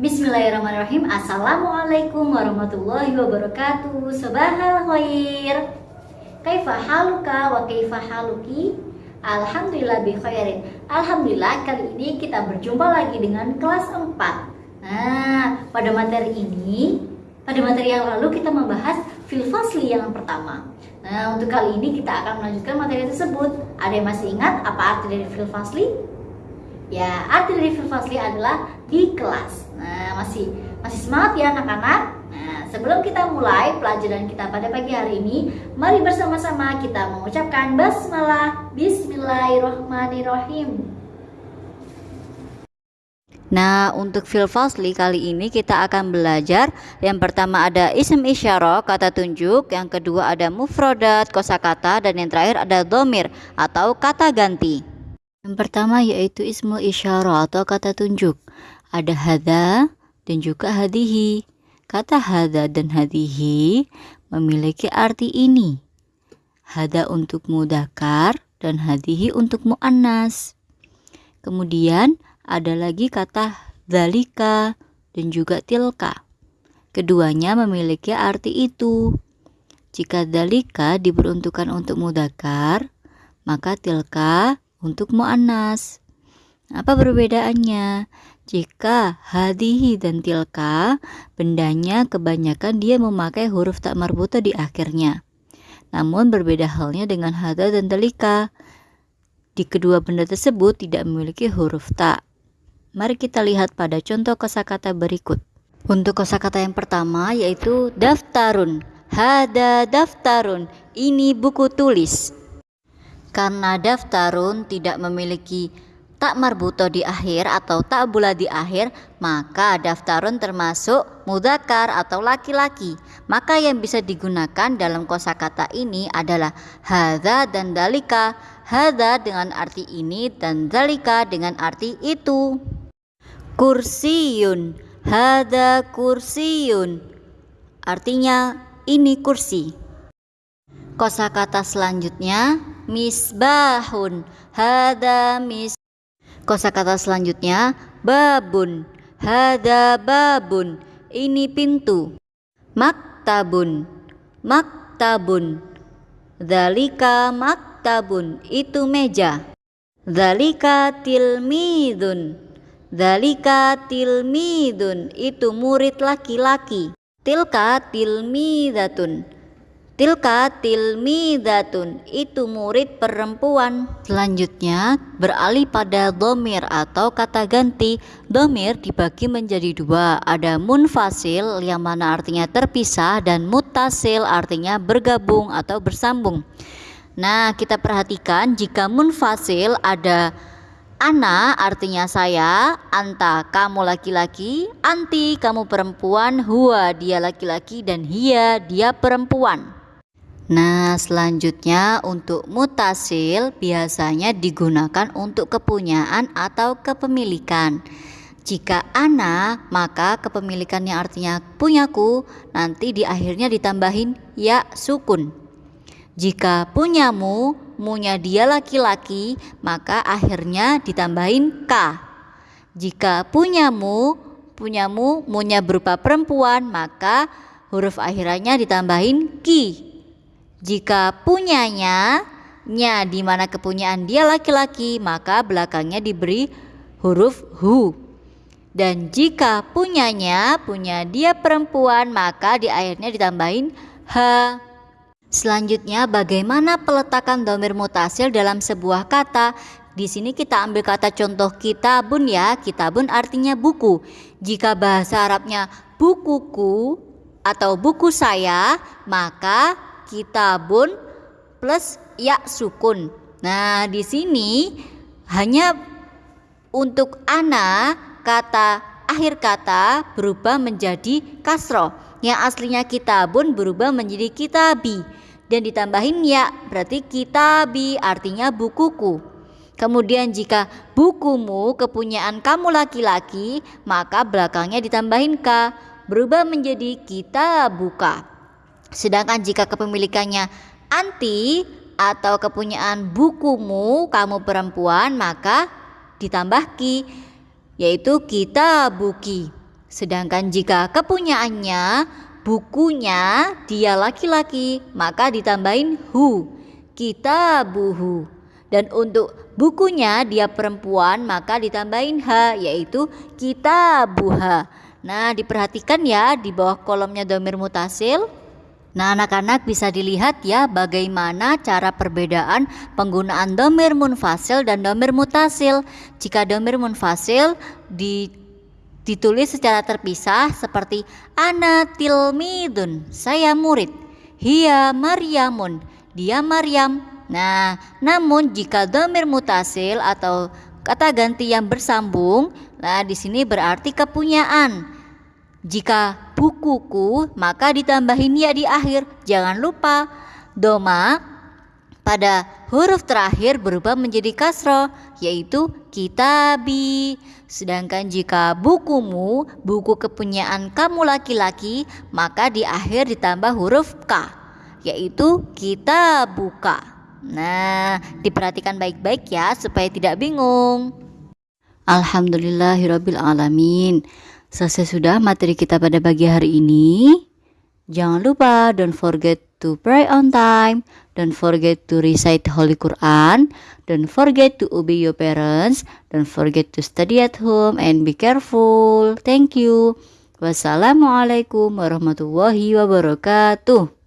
Bismillahirrahmanirrahim. Assalamualaikum warahmatullahi wabarakatuh. Sobahal khair. Kaifa haluka wa kaifa haluki? Alhamdulillah bi khairin. Alhamdulillah kali ini kita berjumpa lagi dengan kelas 4 Nah pada materi ini Pada materi yang lalu kita membahas filfasli yang pertama. Nah untuk kali ini kita akan melanjutkan materi tersebut. Ada yang masih ingat apa arti dari filfasli? Ya, arti dari Fasli adalah di kelas. Nah, masih masih semangat ya anak-anak? Nah, sebelum kita mulai pelajaran kita pada pagi hari ini, mari bersama-sama kita mengucapkan basmalah Bismillahirrahmanirrahim. Nah, untuk fil fasli kali ini kita akan belajar yang pertama ada isim isyarah, kata tunjuk, yang kedua ada mufrodat, kosakata, dan yang terakhir ada domir atau kata ganti. Yang pertama yaitu ismul isyarah atau kata tunjuk. Ada hadha dan juga hadihi. Kata hadha dan hadihi memiliki arti ini. Hadha untuk mudakar dan hadihi untuk muannas. Kemudian ada lagi kata dalika dan juga tilka. Keduanya memiliki arti itu. Jika dalika diperuntukkan untuk mudakar, maka tilka untuk mu'annas. Apa perbedaannya? Jika hadihi dan tilka, bendanya kebanyakan dia memakai huruf tak marbuta di akhirnya. Namun berbeda halnya dengan hada dan telika. Di kedua benda tersebut tidak memiliki huruf tak. Mari kita lihat pada contoh kosakata berikut. Untuk kosakata yang pertama yaitu daftarun. Hada daftarun. Ini buku tulis. Karena daftarun tidak memiliki tak marbuto di akhir atau tak bula di akhir, maka daftarun termasuk mudakar atau laki-laki. Maka yang bisa digunakan dalam kosakata ini adalah hadza dan dalika. Hadza dengan arti ini dan dalika dengan arti itu. Kursiyun, hadza kursiyun. Artinya ini kursi. Kosakata selanjutnya misbahun. Hada mis. Kosakata selanjutnya babun. Hada babun. Ini pintu. Maktabun. Maktabun. Dalika maktabun. Itu meja. Dalika tilmidun. Dalika tilmidun. Itu murid laki-laki. Tilka tilmidatun Tilka tilmidatun itu murid perempuan. Selanjutnya beralih pada domir atau kata ganti. Domir dibagi menjadi dua. Ada munfasil yang mana artinya terpisah dan mutasil artinya bergabung atau bersambung. Nah kita perhatikan jika munfasil ada Ana artinya saya, anta kamu laki-laki, anti kamu perempuan, huwa dia laki-laki dan hia dia perempuan. Nah, selanjutnya untuk mutasil biasanya digunakan untuk kepunyaan atau kepemilikan. Jika ana, maka kepemilikan yang artinya punyaku nanti di akhirnya ditambahin ya sukun. Jika punyamu, munya dia laki-laki, maka akhirnya ditambahin k. Jika punyamu, punyamu, munya berupa perempuan, maka huruf akhirannya ditambahin ki. Jika punyanya nya di mana kepunyaan dia laki-laki, maka belakangnya diberi huruf hu. Dan jika punyanya punya dia perempuan, maka di akhirnya ditambahin ha. Selanjutnya bagaimana peletakan domir mutasil dalam sebuah kata? Di sini kita ambil kata contoh kitabun ya. Kitabun artinya buku. Jika bahasa Arabnya bukuku atau buku saya, maka kitabun plus ya sukun. Nah, di sini hanya untuk ana kata akhir kata berubah menjadi kasro. Yang aslinya kitabun berubah menjadi kitabi dan ditambahin ya berarti kitabi artinya bukuku. Kemudian jika bukumu kepunyaan kamu laki-laki maka belakangnya ditambahin ka berubah menjadi kita buka. Sedangkan jika kepemilikannya anti atau kepunyaan bukumu kamu perempuan maka ditambah ki yaitu kita buki. Sedangkan jika kepunyaannya bukunya dia laki-laki, maka ditambahin hu. Kita buhu. Dan untuk bukunya dia perempuan, maka ditambahin ha yaitu kita buha. Nah, diperhatikan ya di bawah kolomnya domir mutasil. Nah, anak-anak bisa dilihat ya bagaimana cara perbedaan penggunaan domir munfasil dan domir mutasil. Jika domir munfasil di ditulis secara terpisah seperti ana tilmidun, saya murid. Hia Maryamun, dia Maryam. Nah, namun jika domir mutasil atau kata ganti yang bersambung, nah di sini berarti kepunyaan. Jika bukuku, maka ditambahin ya di akhir. Jangan lupa doma pada huruf terakhir berubah menjadi kasro, yaitu kitabi. Sedangkan jika bukumu, buku kepunyaan kamu laki-laki, maka di akhir ditambah huruf K, yaitu kita buka. Nah, diperhatikan baik-baik ya supaya tidak bingung. Alhamdulillahirabbil alamin. Selesai sudah materi kita pada pagi hari ini. Jangan lupa don't forget to pray on time, don't forget to recite Holy Quran, don't forget to obey your parents, don't forget to study at home and be careful. Thank you. Wassalamualaikum warahmatullahi wabarakatuh.